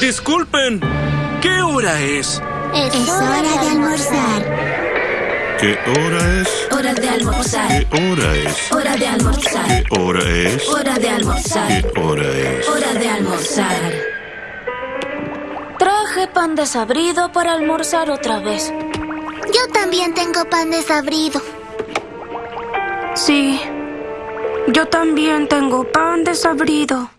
Disculpen. ¿Qué hora es? Es, hora de almorzar. ¿Qué hora es? Hora de almorzar. ¿Qué hora es? Hora de almorzar. ¿Qué hora es? Hora de almorzar. ¿Qué hora es? Hora de almorzar. Traje pan desabrido para almorzar otra vez. Yo también tengo pan desabrido. Sí, yo también tengo pan desabrido.